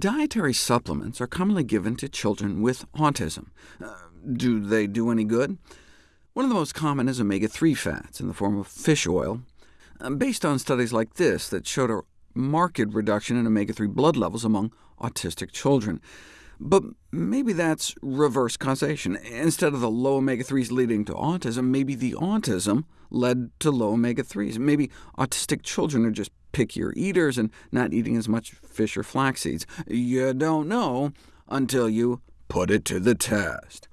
Dietary supplements are commonly given to children with autism. Uh, do they do any good? One of the most common is omega-3 fats in the form of fish oil, uh, based on studies like this that showed a marked reduction in omega-3 blood levels among autistic children. But maybe that's reverse causation. Instead of the low omega-3s leading to autism, maybe the autism led to low omega-3s. Maybe autistic children are just pickier eaters and not eating as much fish or flax seeds. You don't know until you put it to the test.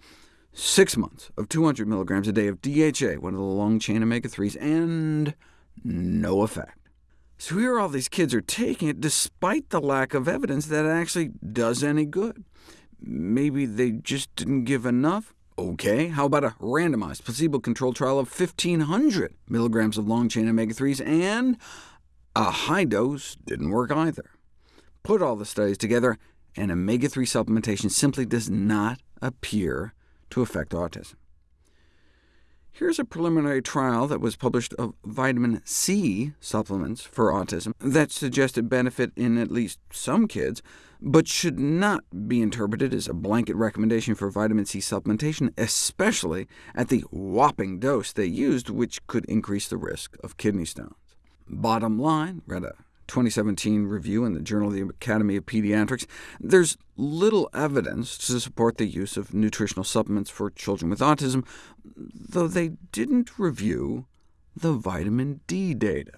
Six months of 200 milligrams a day of DHA, one of the long-chain omega-3s, and no effect. So here all these kids are taking it despite the lack of evidence that it actually does any good. Maybe they just didn't give enough? OK, how about a randomized placebo-controlled trial of 1,500 milligrams of long-chain omega-3s, and a high dose didn't work either. Put all the studies together, and omega-3 supplementation simply does not appear to affect autism. Here's a preliminary trial that was published of vitamin C supplements for autism that suggested benefit in at least some kids, but should not be interpreted as a blanket recommendation for vitamin C supplementation, especially at the whopping dose they used, which could increase the risk of kidney stones. Bottom line, read a 2017 review in the Journal of the Academy of Pediatrics, there's little evidence to support the use of nutritional supplements for children with autism, though they didn't review the vitamin D data.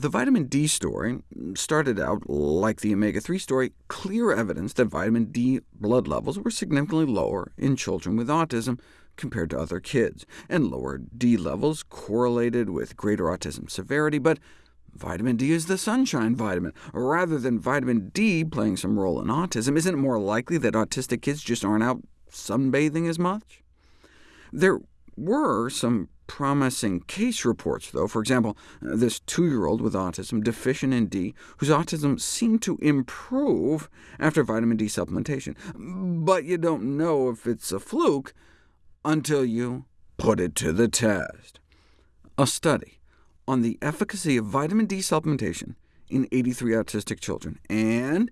The vitamin D story started out, like the omega-3 story, clear evidence that vitamin D blood levels were significantly lower in children with autism compared to other kids, and lower D levels correlated with greater autism severity, but Vitamin D is the sunshine vitamin. Rather than vitamin D playing some role in autism, isn't it more likely that autistic kids just aren't out sunbathing as much? There were some promising case reports, though. For example, this two-year-old with autism deficient in D, whose autism seemed to improve after vitamin D supplementation. But you don't know if it's a fluke until you put it to the test. A study on the efficacy of vitamin D supplementation in 83 autistic children, and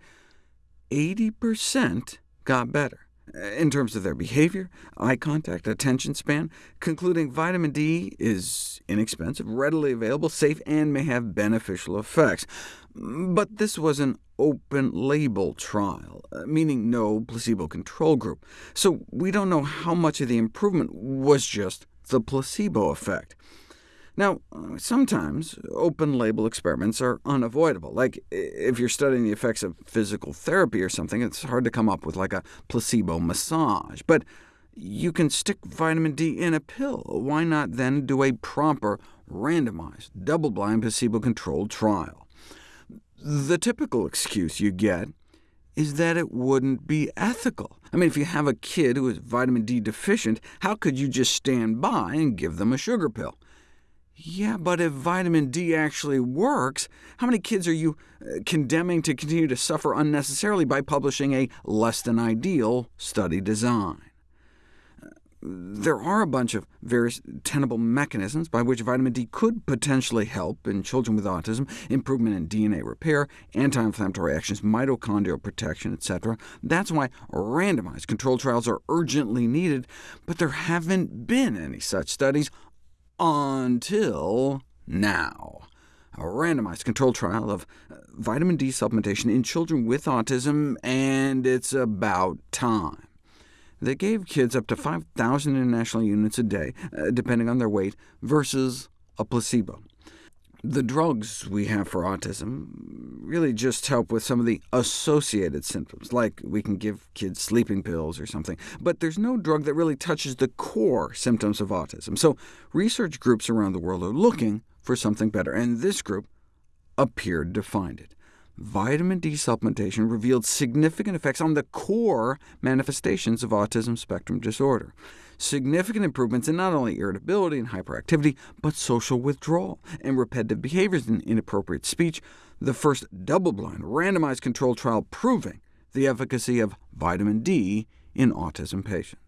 80% got better in terms of their behavior, eye contact, attention span, concluding vitamin D is inexpensive, readily available, safe, and may have beneficial effects. But this was an open-label trial, uh, meaning no placebo control group, so we don't know how much of the improvement was just the placebo effect. Now, sometimes open-label experiments are unavoidable. Like if you're studying the effects of physical therapy or something, it's hard to come up with like a placebo massage. But you can stick vitamin D in a pill. Why not then do a proper, randomized, double-blind, placebo-controlled trial? The typical excuse you get is that it wouldn't be ethical. I mean, if you have a kid who is vitamin D deficient, how could you just stand by and give them a sugar pill? Yeah, but if vitamin D actually works, how many kids are you uh, condemning to continue to suffer unnecessarily by publishing a less-than-ideal study design? There are a bunch of various tenable mechanisms by which vitamin D could potentially help in children with autism, improvement in DNA repair, anti-inflammatory actions, mitochondrial protection, etc. That's why randomized controlled trials are urgently needed, but there haven't been any such studies until now. A randomized controlled trial of uh, vitamin D supplementation in children with autism, and it's about time. They gave kids up to 5,000 international units a day, uh, depending on their weight, versus a placebo. The drugs we have for autism really just help with some of the associated symptoms, like we can give kids sleeping pills or something, but there's no drug that really touches the core symptoms of autism. So research groups around the world are looking for something better, and this group appeared to find it vitamin D supplementation revealed significant effects on the core manifestations of autism spectrum disorder. Significant improvements in not only irritability and hyperactivity, but social withdrawal and repetitive behaviors and inappropriate speech, the first double-blind, randomized controlled trial proving the efficacy of vitamin D in autism patients.